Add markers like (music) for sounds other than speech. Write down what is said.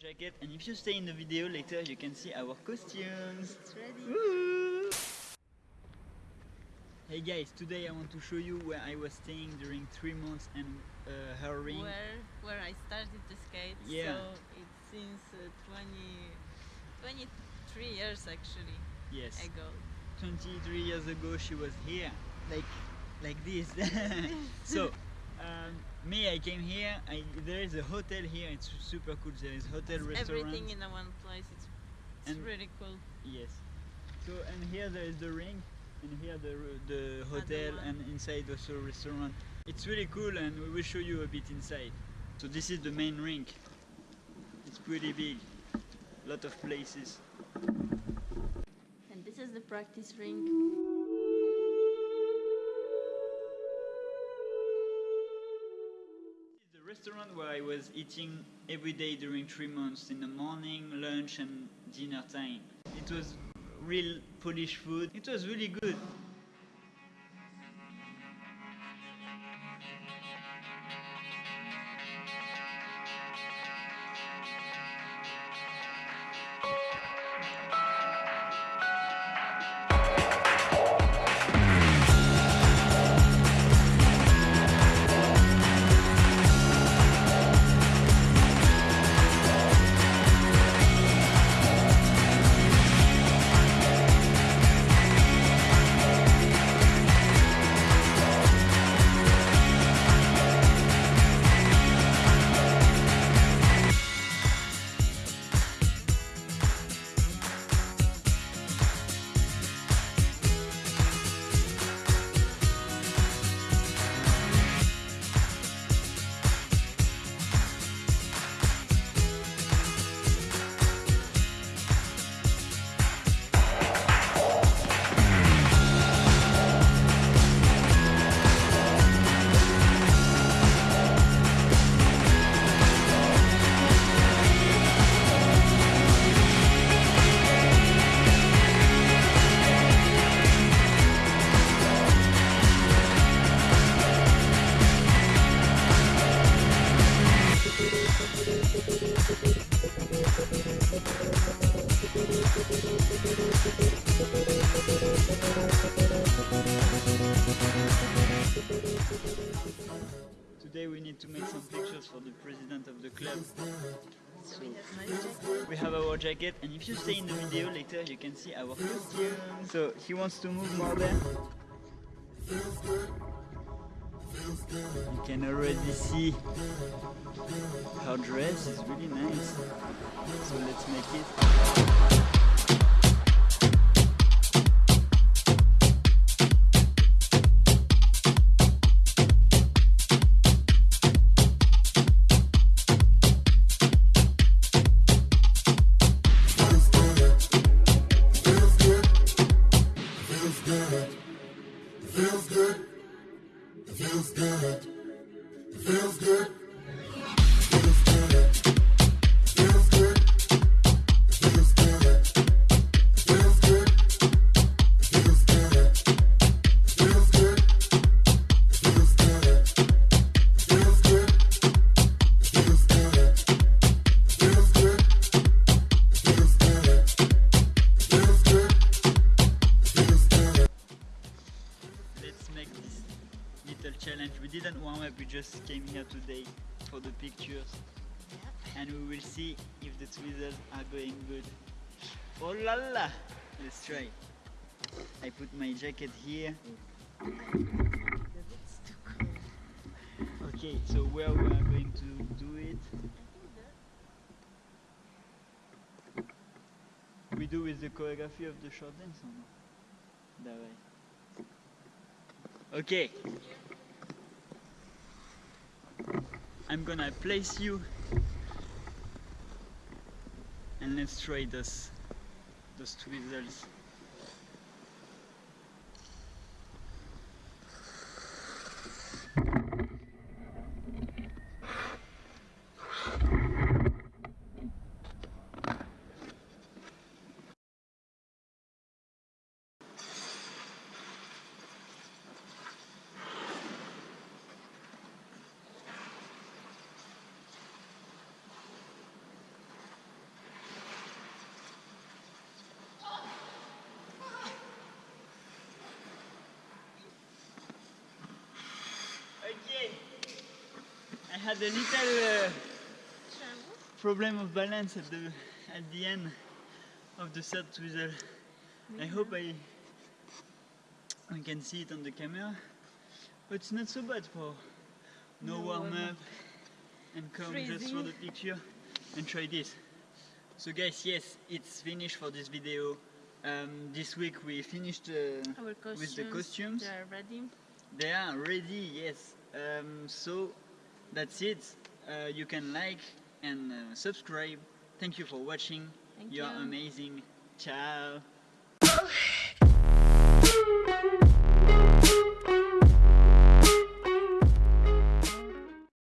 jacket and if you stay in the video later you can see our costumes. It's ready. Woo! Hey guys, today I want to show you where I was staying during three months and uh, her ring. Where where I started to skate. Yeah. So it's since uh, 20, 23 years actually Yes, ago. 23 years ago she was here, like like this. (laughs) so um, me, I came here. I, there is a hotel here. It's super cool. There is hotel restaurant. Everything in one place. It's, it's And- really cool. Yes. So and here there is the ring, and here the the hotel, and inside also restaurant. It's really cool, and we will show you a bit inside. So this is the main ring. It's pretty big, A lot of places. And this is the practice ring. Restaurant where I was eating every day during three months in the morning, lunch, and dinner time. It was real Polish food. It was really good. Need to make some pictures for the president of the club. So we have our jacket, and if you stay in the video later, you can see our costume. So he wants to move more there. You can already see her dress is really nice. So let's make it. Feels good. It feels good. It feels good. Little challenge. We didn't warm up, we just came here today for the pictures. And we will see if the twizzles are going good. Oh la la! Let's try. I put my jacket here. It's too cold. Okay, so where we are going to do it, we do with the choreography of the short dance or no? That way. Okay. I'm gonna place you and let's try those those twizzles. Had a little uh, problem of balance at the at the end of the third twizzle. I hope I I can see it on the camera, but it's not so bad for no, No warm warm-up. and come just for the picture and try this. So guys, yes, it's finished for this video. Um, this week we finished uh, with the costumes. they are ready. They are ready, yes. Um, so that's it. Uh, you can like and uh, subscribe. Thank you for watching. Thank you are you. amazing. Ciao. (laughs)